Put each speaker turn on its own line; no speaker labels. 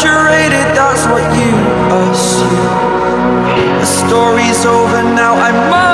exaggerated, that's what you assume The story's over now, I must